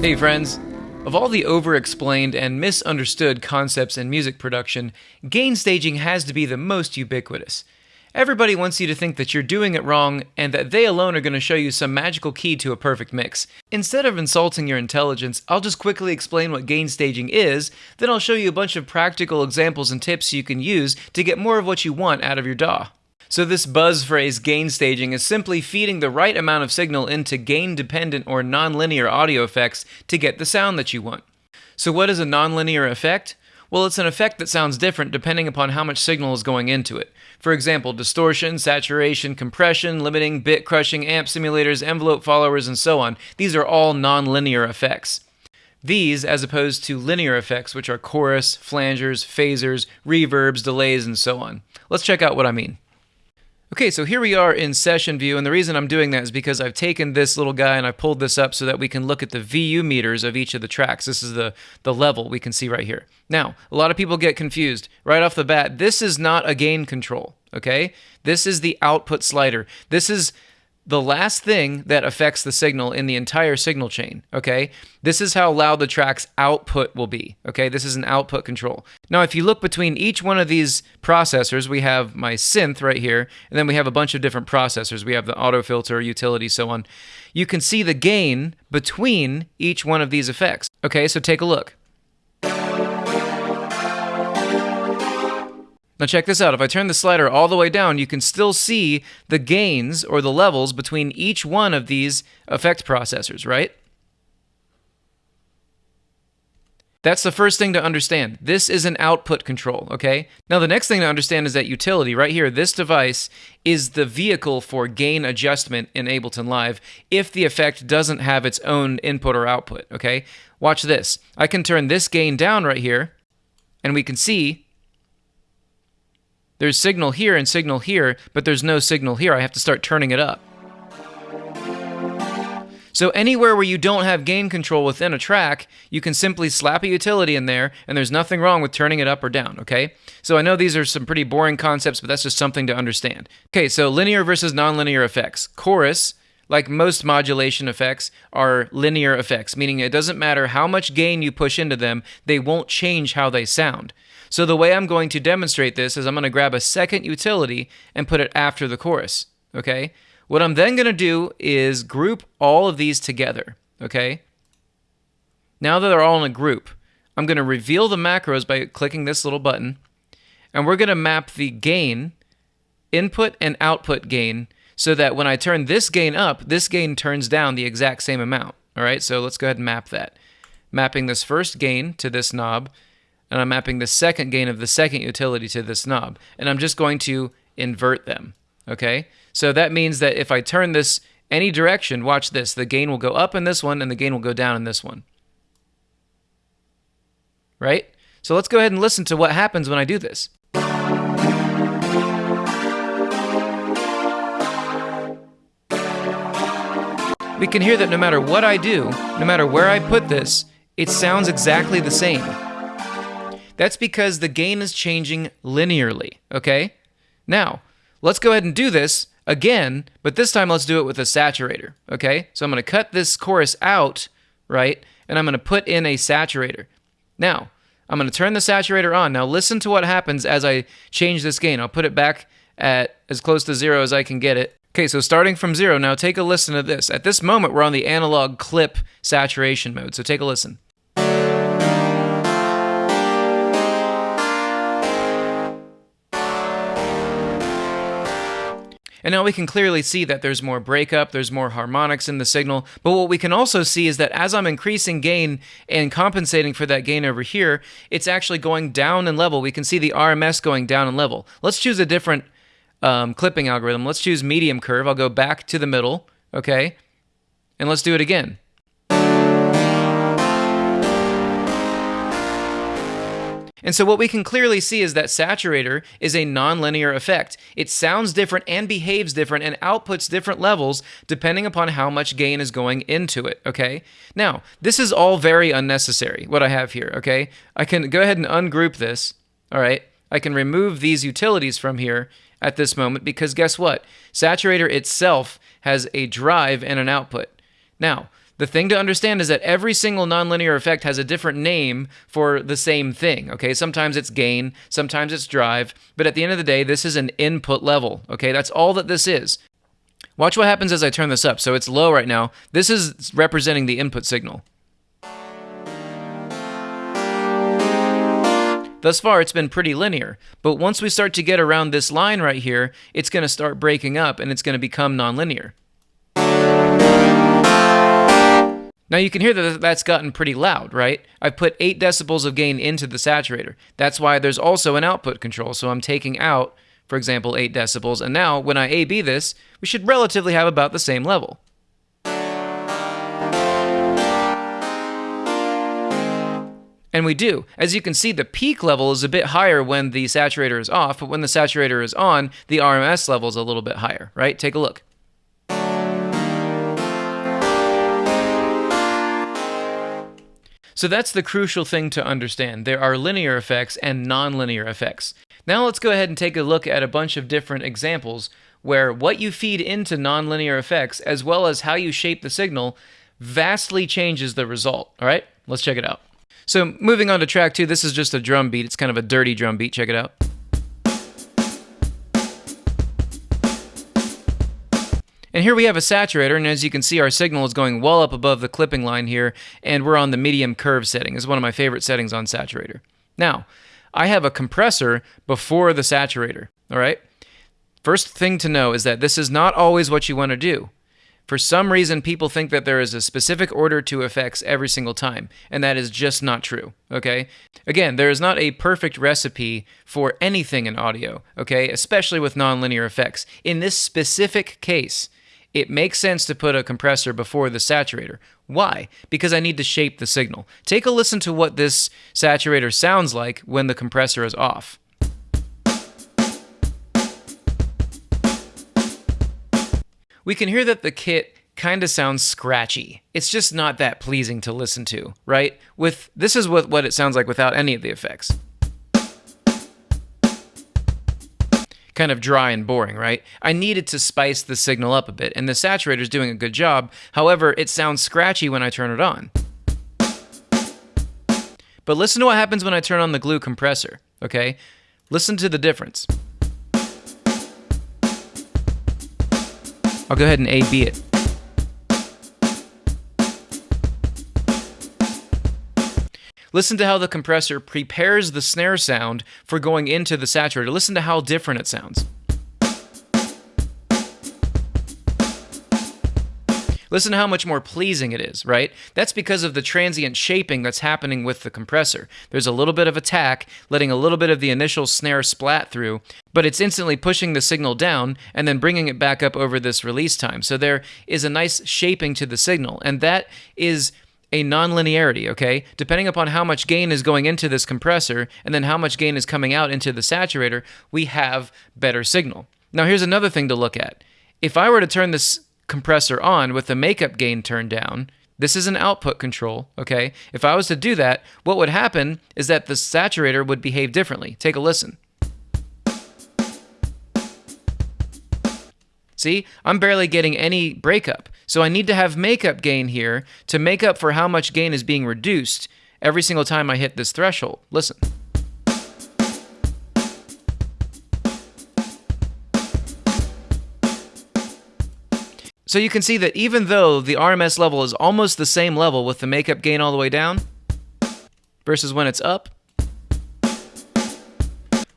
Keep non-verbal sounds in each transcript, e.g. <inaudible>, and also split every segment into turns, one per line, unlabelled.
Hey, friends. Of all the over explained and misunderstood concepts in music production, gain staging has to be the most ubiquitous. Everybody wants you to think that you're doing it wrong and that they alone are going to show you some magical key to a perfect mix. Instead of insulting your intelligence, I'll just quickly explain what gain staging is, then I'll show you a bunch of practical examples and tips you can use to get more of what you want out of your DAW. So this buzz phrase gain staging is simply feeding the right amount of signal into gain dependent or nonlinear audio effects to get the sound that you want. So what is a nonlinear effect? Well, it's an effect that sounds different depending upon how much signal is going into it. For example, distortion, saturation, compression, limiting, bit crushing, amp simulators, envelope followers, and so on. These are all nonlinear effects. These, as opposed to linear effects, which are chorus, flangers, phasers, reverbs, delays, and so on. Let's check out what I mean. Okay, so here we are in session view, and the reason I'm doing that is because I've taken this little guy and I pulled this up so that we can look at the VU meters of each of the tracks. This is the, the level we can see right here. Now, a lot of people get confused. Right off the bat, this is not a gain control, okay? This is the output slider. This is the last thing that affects the signal in the entire signal chain, okay? This is how loud the track's output will be, okay? This is an output control. Now, if you look between each one of these processors, we have my synth right here, and then we have a bunch of different processors. We have the auto filter, utility, so on. You can see the gain between each one of these effects. Okay, so take a look. Now check this out. If I turn the slider all the way down, you can still see the gains or the levels between each one of these effect processors, right? That's the first thing to understand. This is an output control, okay? Now the next thing to understand is that utility right here, this device is the vehicle for gain adjustment in Ableton Live if the effect doesn't have its own input or output, okay? Watch this. I can turn this gain down right here and we can see there's signal here and signal here, but there's no signal here. I have to start turning it up. So anywhere where you don't have gain control within a track, you can simply slap a utility in there, and there's nothing wrong with turning it up or down, okay? So I know these are some pretty boring concepts, but that's just something to understand. Okay, so linear versus nonlinear effects. Chorus, like most modulation effects, are linear effects, meaning it doesn't matter how much gain you push into them, they won't change how they sound. So the way I'm going to demonstrate this is I'm going to grab a second utility and put it after the chorus, okay? What I'm then going to do is group all of these together, okay? Now that they're all in a group, I'm going to reveal the macros by clicking this little button, and we're going to map the gain, input and output gain, so that when I turn this gain up, this gain turns down the exact same amount, all right? So let's go ahead and map that. Mapping this first gain to this knob, and I'm mapping the second gain of the second utility to this knob. And I'm just going to invert them, okay? So that means that if I turn this any direction, watch this, the gain will go up in this one and the gain will go down in this one. Right? So let's go ahead and listen to what happens when I do this. We can hear that no matter what I do, no matter where I put this, it sounds exactly the same. That's because the gain is changing linearly, okay? Now, let's go ahead and do this again, but this time let's do it with a saturator, okay? So I'm going to cut this chorus out, right? And I'm going to put in a saturator. Now, I'm going to turn the saturator on. Now listen to what happens as I change this gain. I'll put it back at as close to zero as I can get it. Okay, so starting from zero, now take a listen to this. At this moment, we're on the analog clip saturation mode, so take a listen. And now we can clearly see that there's more breakup, there's more harmonics in the signal, but what we can also see is that as I'm increasing gain and compensating for that gain over here, it's actually going down in level. We can see the RMS going down in level. Let's choose a different um, clipping algorithm. Let's choose medium curve. I'll go back to the middle, okay? And let's do it again. And so what we can clearly see is that saturator is a nonlinear effect. It sounds different and behaves different and outputs different levels depending upon how much gain is going into it, okay? Now, this is all very unnecessary, what I have here, okay? I can go ahead and ungroup this, all right? I can remove these utilities from here at this moment because guess what? Saturator itself has a drive and an output. Now, The thing to understand is that every single nonlinear effect has a different name for the same thing, okay? Sometimes it's gain, sometimes it's drive, but at the end of the day, this is an input level, okay? That's all that this is. Watch what happens as I turn this up. So it's low right now. This is representing the input signal. Thus far, it's been pretty linear, but once we start to get around this line right here, it's going to start breaking up and it's going to become nonlinear. Now you can hear that that's gotten pretty loud, right? I've put 8 decibels of gain into the saturator. That's why there's also an output control. So I'm taking out, for example, 8 decibels. And now when I A-B this, we should relatively have about the same level. And we do. As you can see, the peak level is a bit higher when the saturator is off, but when the saturator is on, the RMS level is a little bit higher, right? Take a look. So that's the crucial thing to understand. There are linear effects and nonlinear effects. Now let's go ahead and take a look at a bunch of different examples where what you feed into nonlinear effects as well as how you shape the signal vastly changes the result. All right, let's check it out. So moving on to track two, this is just a drum beat. It's kind of a dirty drum beat. Check it out. And here we have a saturator, and as you can see, our signal is going well up above the clipping line here, and we're on the medium curve setting. Is one of my favorite settings on saturator. Now, I have a compressor before the saturator, all right? First thing to know is that this is not always what you want to do. For some reason, people think that there is a specific order to effects every single time, and that is just not true, okay? Again, there is not a perfect recipe for anything in audio, okay? Especially with nonlinear effects. In this specific case, it makes sense to put a compressor before the saturator. Why? Because I need to shape the signal. Take a listen to what this saturator sounds like when the compressor is off. We can hear that the kit kind of sounds scratchy. It's just not that pleasing to listen to, right? With this is what, what it sounds like without any of the effects. Kind of dry and boring, right? I needed to spice the signal up a bit, and the saturator is doing a good job. However, it sounds scratchy when I turn it on. But listen to what happens when I turn on the glue compressor, okay? Listen to the difference. I'll go ahead and A-B it. Listen to how the compressor prepares the snare sound for going into the saturator. Listen to how different it sounds. Listen to how much more pleasing it is, right? That's because of the transient shaping that's happening with the compressor. There's a little bit of attack, letting a little bit of the initial snare splat through, but it's instantly pushing the signal down and then bringing it back up over this release time. So there is a nice shaping to the signal, and that is a nonlinearity, okay? Depending upon how much gain is going into this compressor and then how much gain is coming out into the saturator, we have better signal. Now, here's another thing to look at. If I were to turn this compressor on with the makeup gain turned down, this is an output control, okay? If I was to do that, what would happen is that the saturator would behave differently. Take a listen. See, I'm barely getting any breakup. So I need to have makeup gain here to make up for how much gain is being reduced every single time I hit this threshold. Listen. So you can see that even though the RMS level is almost the same level with the makeup gain all the way down versus when it's up,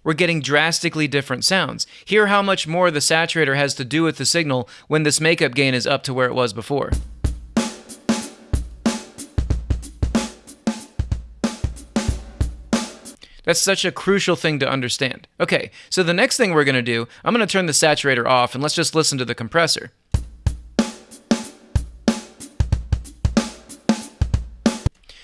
we're getting drastically different sounds. Hear how much more the saturator has to do with the signal when this makeup gain is up to where it was before. That's such a crucial thing to understand. Okay, so the next thing we're going to do, I'm going to turn the saturator off and let's just listen to the compressor.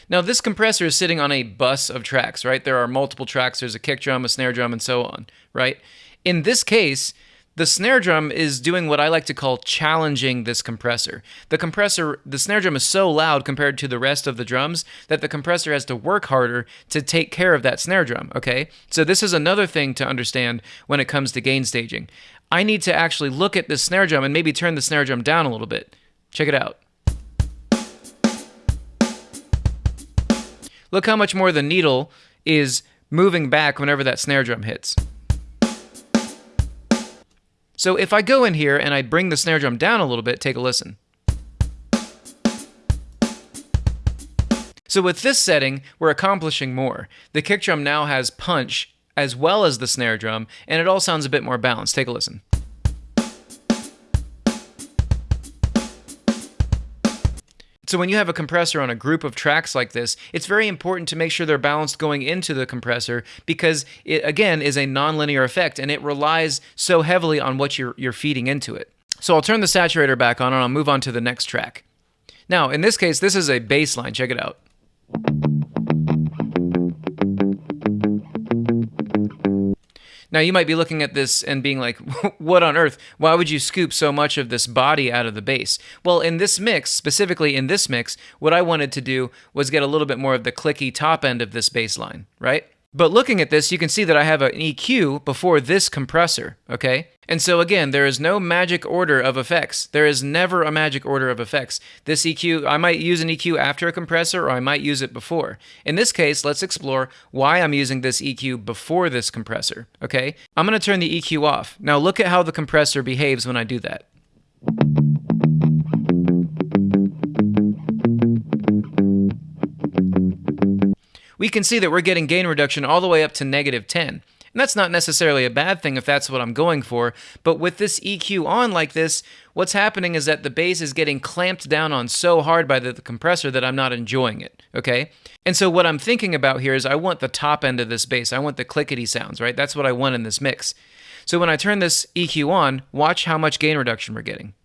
Now, this compressor is sitting on a bus of tracks, right? There are multiple tracks. There's a kick drum, a snare drum, and so on, right? In this case, the snare drum is doing what I like to call challenging this compressor. The compressor, the snare drum is so loud compared to the rest of the drums that the compressor has to work harder to take care of that snare drum, okay? So this is another thing to understand when it comes to gain staging. I need to actually look at the snare drum and maybe turn the snare drum down a little bit. Check it out. Look how much more the needle is moving back whenever that snare drum hits. So if I go in here and I bring the snare drum down a little bit, take a listen. So with this setting, we're accomplishing more. The kick drum now has punch as well as the snare drum, and it all sounds a bit more balanced. Take a listen. So when you have a compressor on a group of tracks like this, it's very important to make sure they're balanced going into the compressor because it again is a nonlinear effect and it relies so heavily on what you're you're feeding into it. So I'll turn the saturator back on and I'll move on to the next track. Now, in this case, this is a bass line. Check it out. Now, you might be looking at this and being like, <laughs> what on earth? Why would you scoop so much of this body out of the bass? Well, in this mix, specifically in this mix, what I wanted to do was get a little bit more of the clicky top end of this bass line, right? But looking at this, you can see that I have an EQ before this compressor, okay? And so again, there is no magic order of effects. There is never a magic order of effects. This EQ, I might use an EQ after a compressor or I might use it before. In this case, let's explore why I'm using this EQ before this compressor, okay? I'm gonna turn the EQ off. Now look at how the compressor behaves when I do that. We can see that we're getting gain reduction all the way up to negative 10. And that's not necessarily a bad thing if that's what I'm going for, but with this EQ on like this, what's happening is that the bass is getting clamped down on so hard by the, the, compressor that I'm not enjoying it, okay? And so what I'm thinking about here is I want the top end of this bass. I want the clickety sounds, right? That's what I want in this mix. So when I turn this EQ on, watch how much gain reduction we're getting.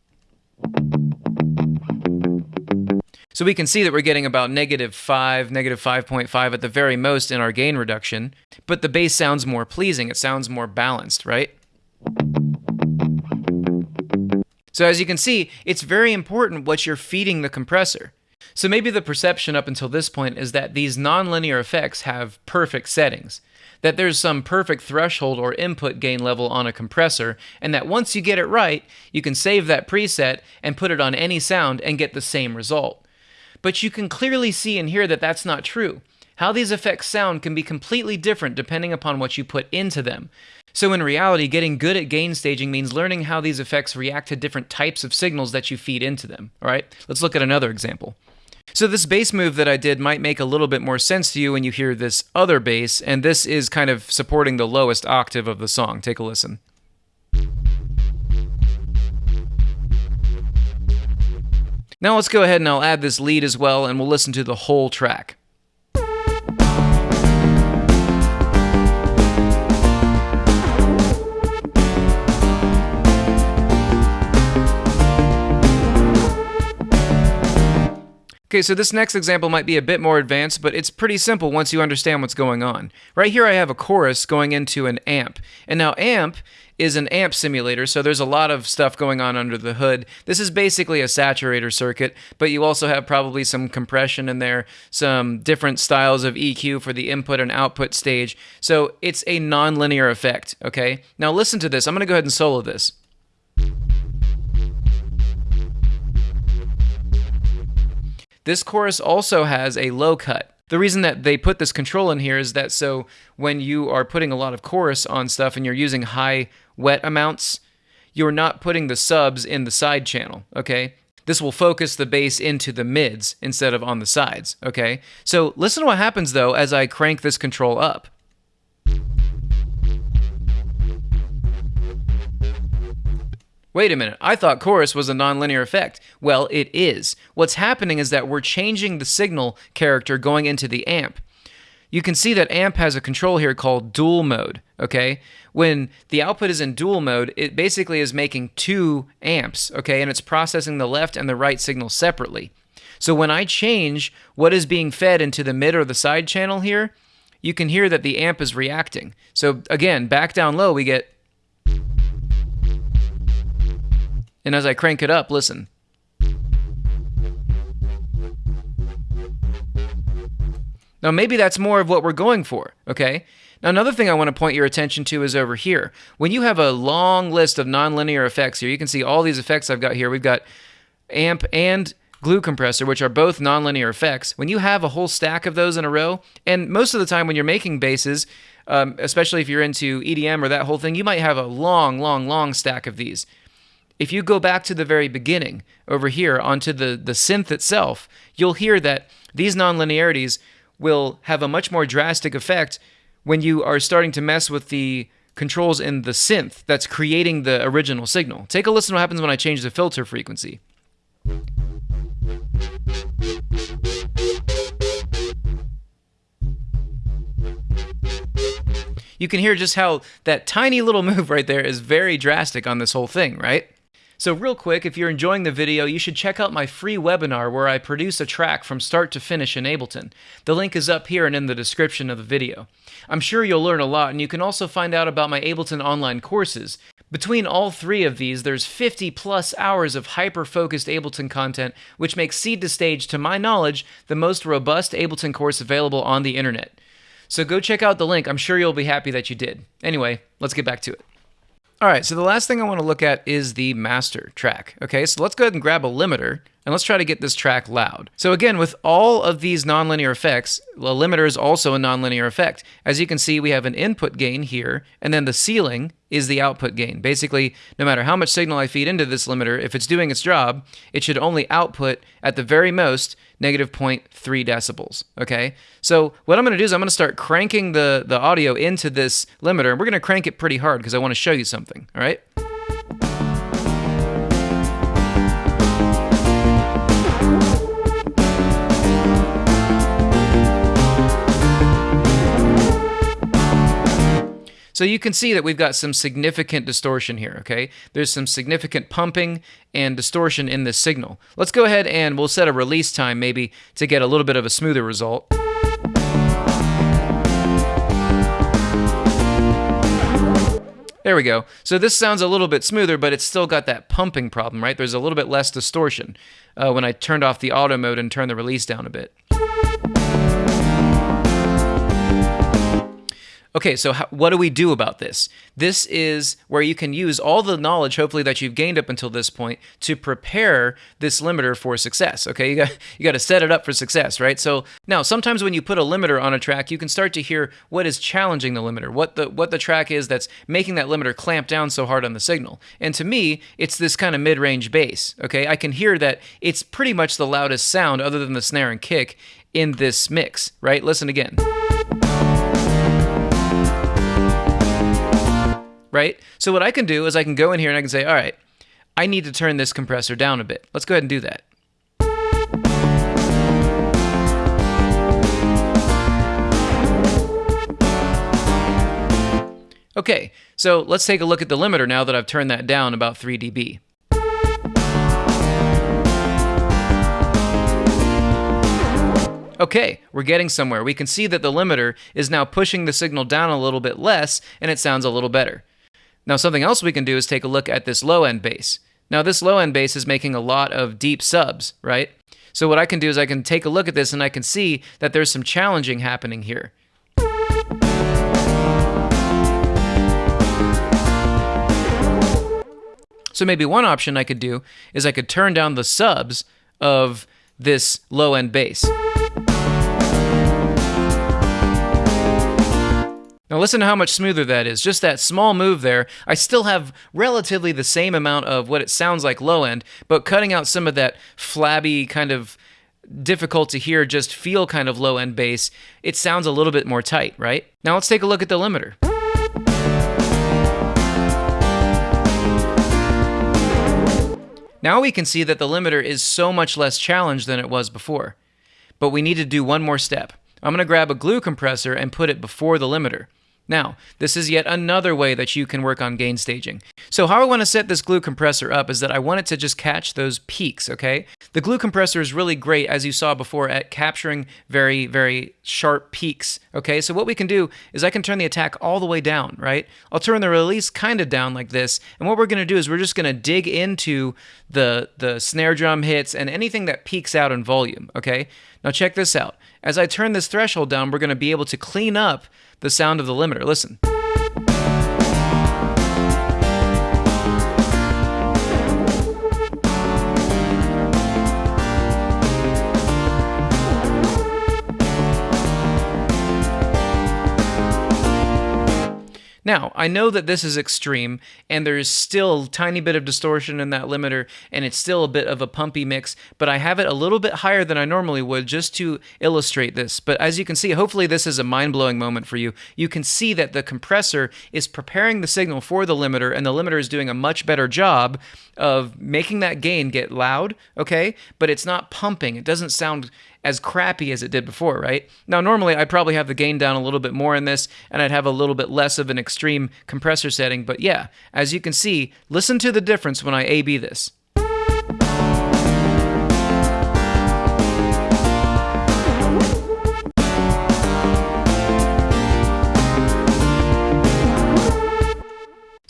So we can see that we're getting about negative 5, negative 5.5 at the very most in our gain reduction, but the bass sounds more pleasing. It sounds more balanced, right? So as you can see, it's very important what you're feeding the compressor. So maybe the perception up until this point is that these nonlinear effects have perfect settings, that there's some perfect threshold or input gain level on a compressor, and that once you get it right, you can save that preset and put it on any sound and get the same result. But you can clearly see and hear that that's not true. How these effects sound can be completely different depending upon what you put into them. So in reality, getting good at gain staging means learning how these effects react to different types of signals that you feed into them. All right, let's look at another example. So this bass move that I did might make a little bit more sense to you when you hear this other bass, and this is kind of supporting the lowest octave of the song. Take a listen. Now let's go ahead and I'll add this lead as well and we'll listen to the whole track. Okay, so this next example might be a bit more advanced, but it's pretty simple once you understand what's going on. Right here I have a chorus going into an amp. And now amp is an amp simulator, so there's a lot of stuff going on under the hood. This is basically a saturator circuit, but you also have probably some compression in there, some different styles of EQ for the input and output stage. So it's a nonlinear effect, okay? Now listen to this. I'm going to go ahead and solo this. This chorus also has a low cut. The reason that they put this control in here is that so when you are putting a lot of chorus on stuff and you're using high wet amounts, you're not putting the subs in the side channel, okay? This will focus the bass into the mids instead of on the sides, okay? So listen to what happens though as I crank this control up. Wait a minute, I thought chorus was a nonlinear effect. Well, it is. What's happening is that we're changing the signal character going into the amp. You can see that amp has a control here called dual mode, okay? When the output is in dual mode, it basically is making two amps, okay? And it's processing the left and the right signal separately. So when I change what is being fed into the mid or the side channel here, you can hear that the amp is reacting. So again, back down low, we get And as I crank it up, listen. Now, maybe that's more of what we're going for, okay? Now, another thing I want to point your attention to is over here. When you have a long list of nonlinear effects here, you can see all these effects I've got here. We've got amp and glue compressor, which are both nonlinear effects, when you have a whole stack of those in a row, and most of the time when you're making basses, um, especially if you're into EDM or that whole thing, you might have a long, long, long stack of these. If you go back to the very beginning over here onto the, the synth itself, you'll hear that these nonlinearities will have a much more drastic effect when you are starting to mess with the controls in the synth that's creating the original signal. Take a listen to what happens when I change the filter frequency. You can hear just how that tiny little <laughs> move right there is very drastic on this whole thing, right? So, real quick, if you're enjoying the video, you should check out my free webinar where I produce a track from start to finish in Ableton. The link is up here and in the description of the video. I'm sure you'll learn a lot, and you can also find out about my Ableton online courses. Between all three of these, there's 50 plus hours of hyper focused Ableton content, which makes Seed to Stage, to my knowledge, the most robust Ableton course available on the internet. So go check out the link. I'm sure you'll be happy that you did. Anyway, let's get back to it. All right, so the last thing I want to look at is the master track. Okay, so let's go ahead and grab a limiter and let's try to get this track loud. So again, with all of these nonlinear effects, the limiter is also a nonlinear effect. As you can see, we have an input gain here, and then the ceiling is the output gain. Basically, no matter how much signal I feed into this limiter, if it's doing its job, it should only output at the very most negative 0.3 decibels, okay? So what I'm gonna do is I'm gonna start cranking the, the audio into this limiter, and we're gonna crank it pretty hard because I wanna show you something, all right? So you can see that we've got some significant distortion here, okay? There's some significant pumping and distortion in this signal. Let's go ahead and we'll set a release time maybe to get a little bit of a smoother result. There we go. So this sounds a little bit smoother, but it's still got that pumping problem, right? There's a little bit less distortion uh, when I turned off the auto mode and turned the release down a bit. Okay, so how, what do we do about this? This is where you can use all the knowledge, hopefully, that you've gained up until this point to prepare this limiter for success. Okay, you got <laughs> you got to set it up for success, right? So now, sometimes when you put a limiter on a track, you can start to hear what is challenging the limiter, what the what the track is that's making that limiter clamp down so hard on the signal. And to me, it's this kind of mid-range bass. Okay, I can hear that it's pretty much the loudest sound, other than the snare and kick, in this mix. Right? Listen again. Right? So what I can do is I can go in here and I can say, all right, I need to turn this compressor down a bit. Let's go ahead and do that. Okay, so let's take a look at the limiter now that I've turned that down about 3 dB. Okay, we're getting somewhere. We can see that the limiter is now pushing the signal down a little bit less and it sounds a little better. Now, something else we can do is take a look at this low end bass. Now, this low end bass is making a lot of deep subs, right? So, what I can do is I can take a look at this and I can see that there's some challenging happening here. So, maybe one option I could do is I could turn down the subs of this low end bass. Now listen to how much smoother that is. Just that small move there. I still have relatively the same amount of what it sounds like low end, but cutting out some of that flabby kind of difficult to hear, just feel kind of low end bass, it sounds a little bit more tight, right? Now let's take a look at the limiter. Now we can see that the limiter is so much less challenged than it was before. But we need to do one more step. I'm going to grab a glue compressor and put it before the limiter. Now, this is yet another way that you can work on gain staging. So how I want to set this glue compressor up is that I want it to just catch those peaks, okay? The glue compressor is really great, as you saw before, at capturing very, very sharp peaks, okay? So what we can do is I can turn the attack all the way down, right? I'll turn the release kind of down like this, and what we're going to do is we're just going to dig into the, the snare drum hits and anything that peaks out in volume, okay? Now check this out. As I turn this threshold down, we're going to be able to clean up the sound of the limiter. Listen. Now, I know that this is extreme, and there's still a tiny bit of distortion in that limiter, and it's still a bit of a pumpy mix, but I have it a little bit higher than I normally would just to illustrate this. But as you can see, hopefully this is a mind-blowing moment for you. You can see that the compressor is preparing the signal for the limiter, and the limiter is doing a much better job of making that gain get loud, okay? But it's not pumping. It doesn't sound as crappy as it did before, right? Now, normally I'd probably have the gain down a little bit more in this, and I'd have a little bit less of an extreme compressor setting, but yeah, as you can see, listen to the difference when I A-B this.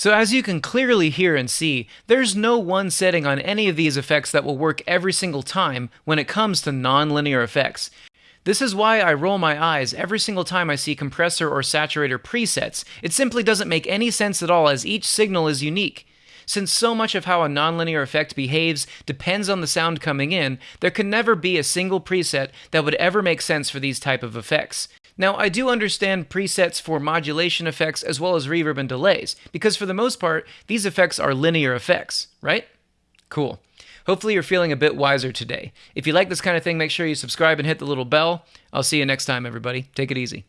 So as you can clearly hear and see, there's no one setting on any of these effects that will work every single time when it comes to nonlinear effects. This is why I roll my eyes every single time I see compressor or saturator presets. It simply doesn't make any sense at all as each signal is unique. Since so much of how a nonlinear effect behaves depends on the sound coming in, there can never be a single preset that would ever make sense for these type of effects. Now, I do understand presets for modulation effects as well as reverb and delays, because for the most part, these effects are linear effects, right? Cool. Hopefully, you're feeling a bit wiser today. If you like this kind of thing, make sure you subscribe and hit the little bell. I'll see you next time, everybody. Take it easy.